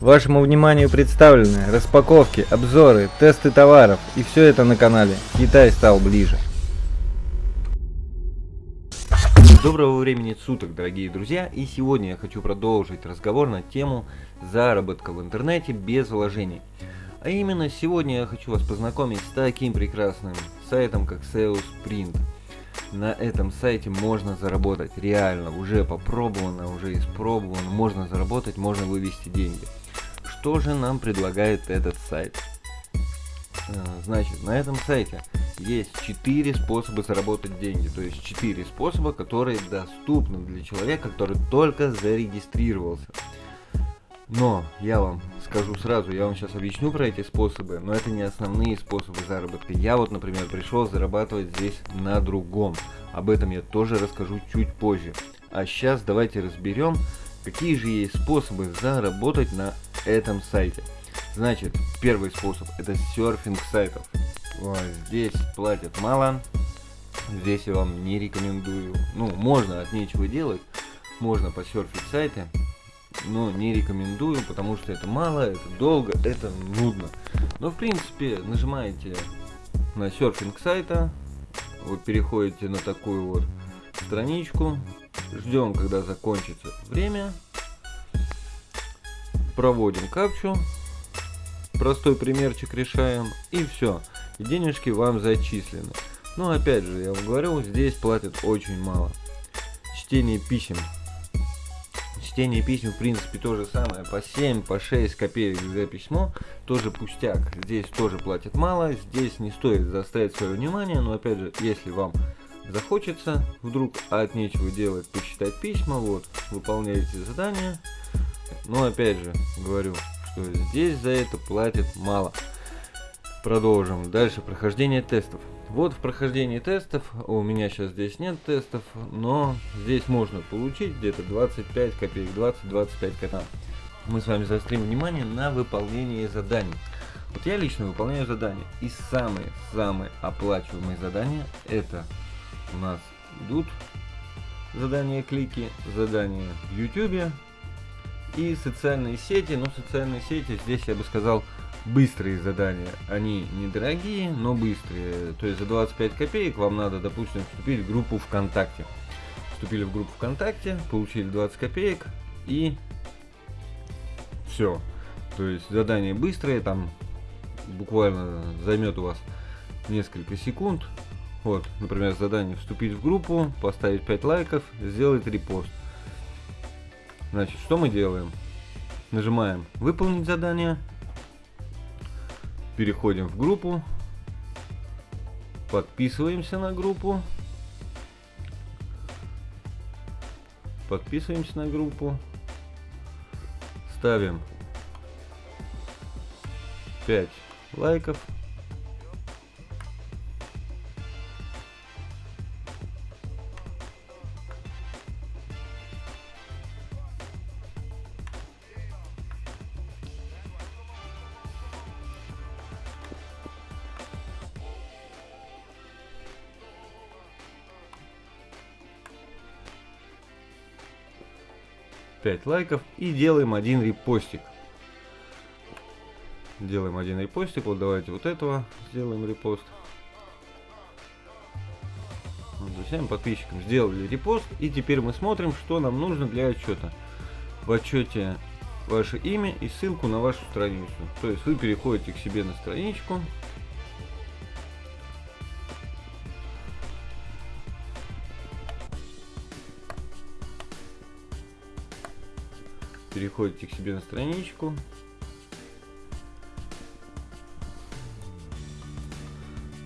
Вашему вниманию представлены распаковки, обзоры, тесты товаров и все это на канале Китай стал ближе. Доброго времени суток, дорогие друзья, и сегодня я хочу продолжить разговор на тему заработка в интернете без вложений. А именно сегодня я хочу вас познакомить с таким прекрасным сайтом, как Sales Print. На этом сайте можно заработать реально, уже попробовано, уже испробовано, можно заработать, можно вывести деньги. Что же нам предлагает этот сайт? Э, значит, на этом сайте есть 4 способа заработать деньги. То есть 4 способа, которые доступны для человека, который только зарегистрировался. Но я вам скажу сразу, я вам сейчас объясню про эти способы, но это не основные способы заработка. Я вот, например, пришел зарабатывать здесь на другом. Об этом я тоже расскажу чуть позже. А сейчас давайте разберем, какие же есть способы заработать на этом сайте. Значит, первый способ это серфинг сайтов. Вот, здесь платят мало, здесь я вам не рекомендую. Ну, можно от нечего делать, можно посерфить сайты, но не рекомендую, потому что это мало, это долго, это нудно. Но в принципе нажимаете на серфинг сайта, вот переходите на такую вот страничку, ждем когда закончится время, проводим капчу, простой примерчик решаем и все, денежки вам зачислены. Но опять же, я вам говорю, здесь платят очень мало. Чтение писем Чтение писем, в принципе, то же самое. По 7, по 6 копеек за письмо. Тоже пустяк. Здесь тоже платят мало. Здесь не стоит заставить свое внимание. Но, опять же, если вам захочется вдруг от нечего делать, почитать письма, вот, выполняете задание. Но, опять же, говорю, что здесь за это платят мало. Продолжим. Дальше прохождение тестов. Вот в прохождении тестов, у меня сейчас здесь нет тестов, но здесь можно получить где-то 25 копеек, 20-25 кота. Мы с вами заострим внимание на выполнение заданий. Вот я лично выполняю задания. И самые-самые оплачиваемые задания это у нас идут задания клики, задания в YouTube и социальные сети. Но социальные сети здесь я бы сказал быстрые задания. Они недорогие, но быстрые. То есть за 25 копеек вам надо, допустим, вступить в группу ВКонтакте. Вступили в группу ВКонтакте, получили 20 копеек и все. То есть задание быстрое, там буквально займет у вас несколько секунд. Вот, например, задание вступить в группу, поставить 5 лайков, сделать репост. Значит, что мы делаем? Нажимаем выполнить задание переходим в группу, подписываемся на группу, подписываемся на группу, ставим 5 лайков. 5 лайков и делаем один репостик. Делаем один репостик. Вот давайте вот этого сделаем репост. Друзьям, подписчикам сделали репост. И теперь мы смотрим, что нам нужно для отчета. В отчете ваше имя и ссылку на вашу страницу. То есть вы переходите к себе на страничку. Переходите к себе на страничку.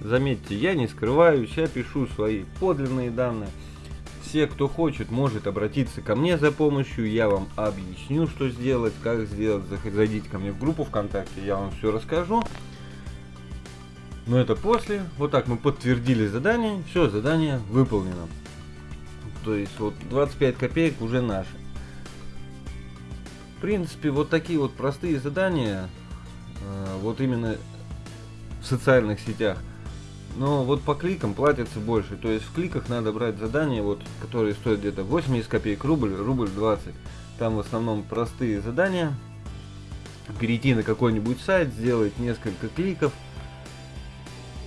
Заметьте, я не скрываюсь, я пишу свои подлинные данные. Все, кто хочет, может обратиться ко мне за помощью, я вам объясню, что сделать, как сделать. Зайдите ко мне в группу ВКонтакте, я вам все расскажу. Но это после. Вот так мы подтвердили задание, все, задание выполнено. То есть вот 25 копеек уже наши принципе, вот такие вот простые задания, э, вот именно в социальных сетях. Но вот по кликам платится больше. То есть в кликах надо брать задания, вот, которые стоят где-то 80 копеек рубль, рубль 20. Там в основном простые задания. перейти на какой-нибудь сайт, сделать несколько кликов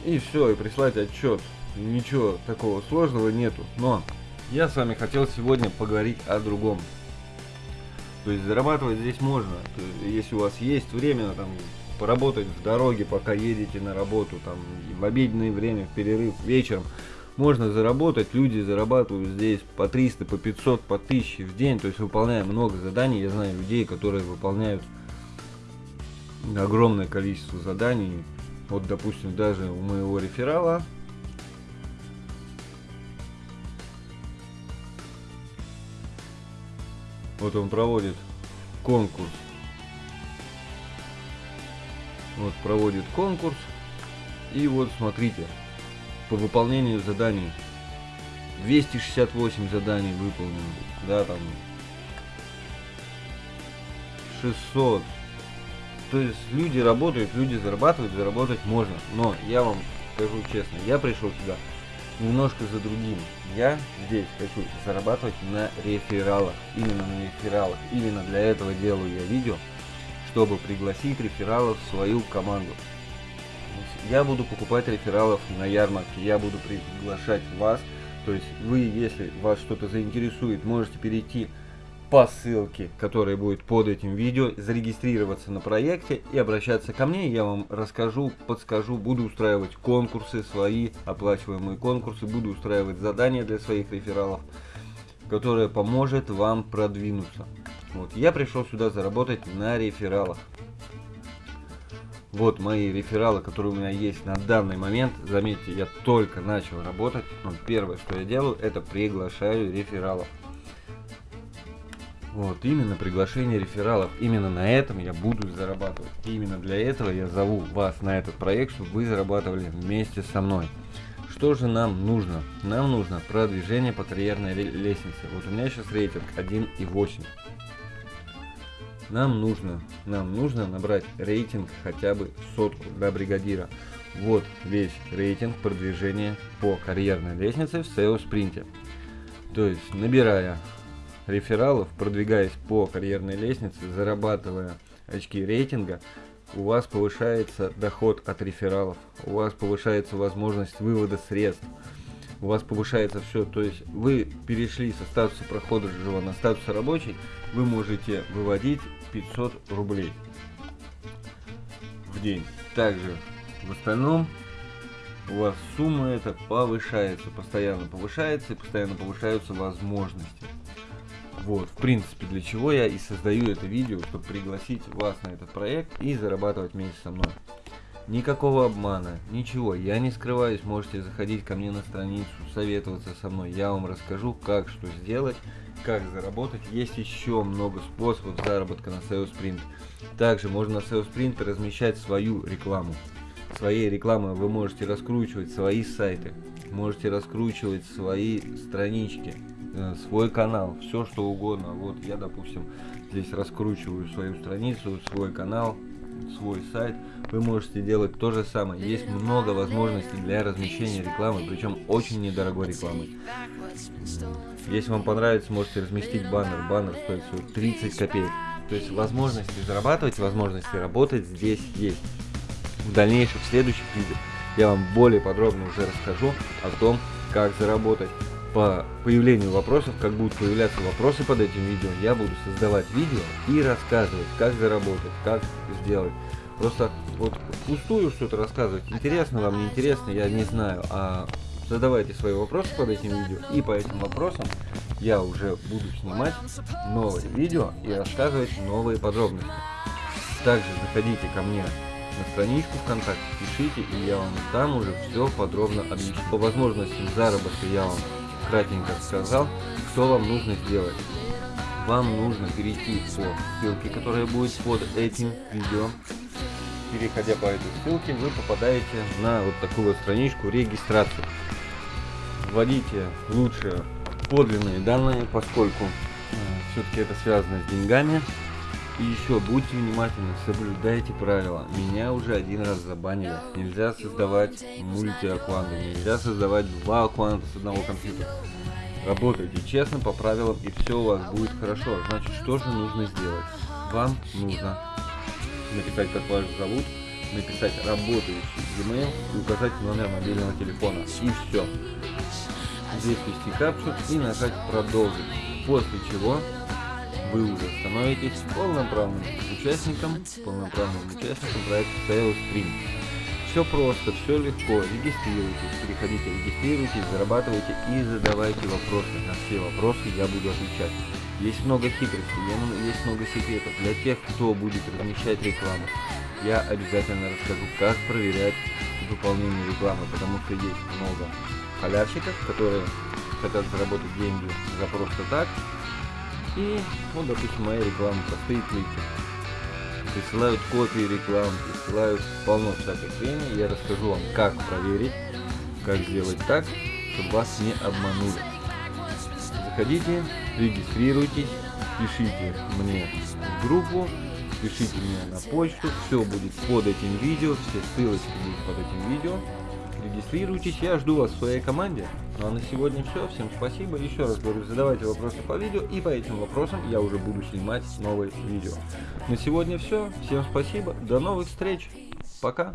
и все, и прислать отчет. Ничего такого сложного нету. Но я с вами хотел сегодня поговорить о другом. То есть зарабатывать здесь можно. если у вас есть время там поработать в дороге, пока едете на работу, там в обеденное время, в перерыв, вечером, можно заработать. Люди зарабатывают здесь по 300, по 500, по 1000 в день. То есть выполняя много заданий. Я знаю людей, которые выполняют огромное количество заданий. Вот, допустим, даже у моего реферала Вот он проводит конкурс. Вот проводит конкурс. И вот смотрите, по выполнению заданий 268 заданий выполнено. Да, там 600. То есть люди работают, люди зарабатывают, заработать можно. Но я вам скажу честно, я пришел сюда немножко за другим. Я здесь хочу зарабатывать на рефералах. Именно на рефералах. Именно для этого делаю я видео, чтобы пригласить рефералов в свою команду. Я буду покупать рефералов на ярмарке, я буду приглашать вас. То есть вы, если вас что-то заинтересует, можете перейти по ссылке, которая будет под этим видео, зарегистрироваться на проекте и обращаться ко мне. Я вам расскажу, подскажу, буду устраивать конкурсы свои, оплачиваемые конкурсы, буду устраивать задания для своих рефералов, которое поможет вам продвинуться. Вот, я пришел сюда заработать на рефералах. Вот мои рефералы, которые у меня есть на данный момент. Заметьте, я только начал работать. Но первое, что я делаю, это приглашаю рефералов. Вот, именно приглашение рефералов. Именно на этом я буду зарабатывать. именно для этого я зову вас на этот проект, чтобы вы зарабатывали вместе со мной. Что же нам нужно? Нам нужно продвижение по карьерной лестнице. Вот у меня сейчас рейтинг 1,8. Нам нужно, нам нужно набрать рейтинг хотя бы сотку для бригадира. Вот весь рейтинг продвижения по карьерной лестнице в SEO спринте. То есть набирая рефералов, продвигаясь по карьерной лестнице, зарабатывая очки рейтинга, у вас повышается доход от рефералов, у вас повышается возможность вывода средств, у вас повышается все. То есть вы перешли со статуса прохода живого на статус рабочий, вы можете выводить 500 рублей в день. Также в остальном у вас сумма эта повышается, постоянно повышается и постоянно повышаются возможности. Вот, в принципе, для чего я и создаю это видео, чтобы пригласить вас на этот проект и зарабатывать вместе со мной. Никакого обмана, ничего, я не скрываюсь, можете заходить ко мне на страницу, советоваться со мной, я вам расскажу, как что сделать, как заработать. Есть еще много способов заработка на SEO Sprint. Также можно на SEO Sprint размещать свою рекламу. Своей рекламой вы можете раскручивать свои сайты, можете раскручивать свои странички, свой канал, все что угодно. Вот я, допустим, здесь раскручиваю свою страницу, свой канал, свой сайт. Вы можете делать то же самое. Есть много возможностей для размещения рекламы, причем очень недорогой рекламы. Если вам понравится, можете разместить баннер. Баннер стоит всего 30 копеек. То есть возможности зарабатывать, возможности работать здесь есть. В дальнейшем, в следующих видео, я вам более подробно уже расскажу о том, как заработать по появлению вопросов, как будут появляться вопросы под этим видео, я буду создавать видео и рассказывать, как заработать, как сделать. Просто вот пустую что-то рассказывать, интересно вам, не интересно, я не знаю, а задавайте свои вопросы под этим видео, и по этим вопросам я уже буду снимать новые видео и рассказывать новые подробности. Также заходите ко мне на страничку ВКонтакте, пишите, и я вам там уже все подробно объясню. По возможностям заработка я вам кратенько сказал, что вам нужно сделать. Вам нужно перейти по ссылке, которая будет под этим видео. Переходя по этой ссылке, вы попадаете на вот такую вот страничку регистрации. Вводите лучше подлинные данные, поскольку э, все-таки это связано с деньгами. И еще будьте внимательны, соблюдайте правила. Меня уже один раз забанили. Нельзя создавать мульти-аккаунты, нельзя создавать два аккаунта с одного компьютера. Работайте честно по правилам и все у вас будет хорошо. Значит, что же нужно сделать? Вам нужно написать, как вас зовут, написать работающий e-mail и указать номер мобильного телефона. И все. Здесь ввести капчу и нажать продолжить. После чего вы уже становитесь полноправным участником, полноправным участником проекта SalesStream. Все просто, все легко. Регистрируйтесь, переходите, регистрируйтесь, зарабатывайте и задавайте вопросы. На все вопросы я буду отвечать. Есть много хитростей, есть много секретов для тех, кто будет размещать рекламу. Я обязательно расскажу, как проверять выполнение рекламы, потому что есть много халявщиков, которые хотят заработать деньги за просто так. И, ну, допустим, моя реклама простые клики присылают копии реклам, присылают полно всякой хрени. Я расскажу вам, как проверить, как сделать так, чтобы вас не обманули. Заходите, регистрируйтесь, пишите мне в группу, пишите мне на почту, все будет под этим видео, все ссылочки будут под этим видео. Регистрируйтесь, я жду вас в своей команде. Ну а на сегодня все, всем спасибо, еще раз говорю, задавайте вопросы по видео, и по этим вопросам я уже буду снимать новые видео. На сегодня все, всем спасибо, до новых встреч, пока!